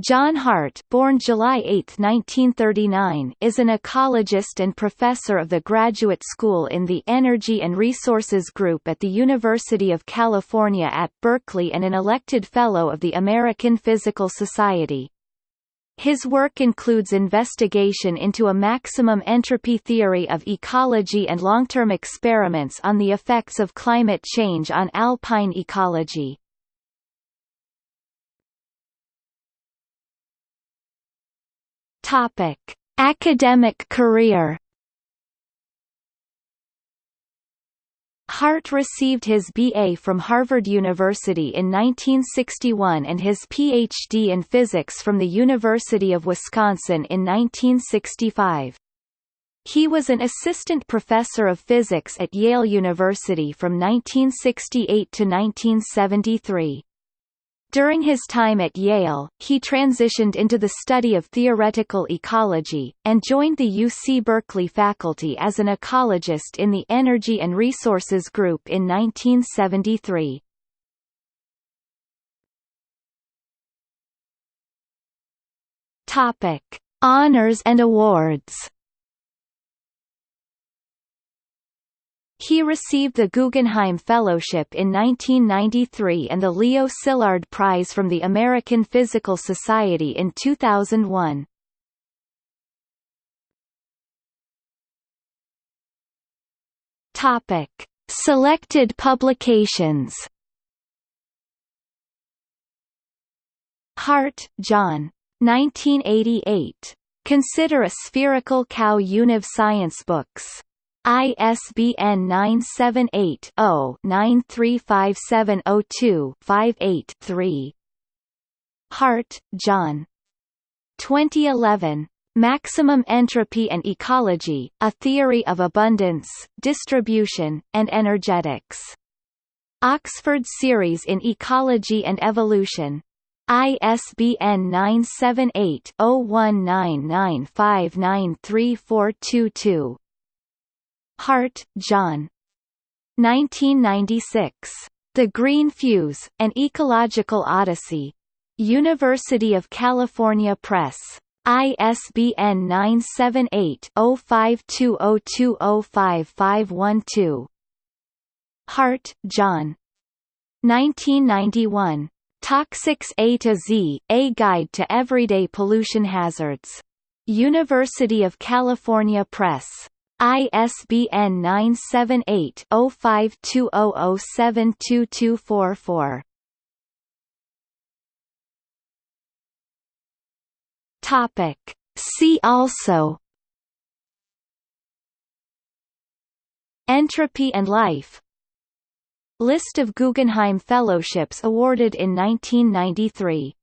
John Harte born July 8, 1939, is an ecologist and professor of the Graduate School in the Energy and Resources Group at the University of California at Berkeley and an elected Fellow of the American Physical Society. His work includes investigation into a maximum entropy theory of ecology and long-term experiments on the effects of climate change on alpine ecology. Topic: Academic career. Harte received his BA from Harvard University in 1961 and his PhD in physics from the University of Wisconsin in 1965. He was an assistant professor of physics at Yale University from 1968 to 1973. During his time at Yale, he transitioned into the study of theoretical ecology, and joined the UC Berkeley faculty as an ecologist in the Energy and Resources Group in 1973. Topic: Honors and awards. He received the Guggenheim Fellowship in 1993 and the Leo Szilard Prize from the American Physical Society in 2001. Topic: Selected publications. Harte, John. 1988. Consider a spherical cow Univ Science Books. ISBN 978-0-935702-58-3. Harte, John. 2011. Maximum Entropy and Ecology, A Theory of Abundance, Distribution, and Energetics. Oxford Series in Ecology and Evolution. ISBN 978 0199593422. Harte, John. 1996. The Green Fuse, An Ecological Odyssey. University of California Press. ISBN 978-0520205512. Harte, John. 1991. Toxics A to Z, A Guide to Everyday Pollution Hazards. University of California Press. ISBN 978-0520072244. Topic. See also Entropy and life List of Guggenheim Fellowships awarded in 1993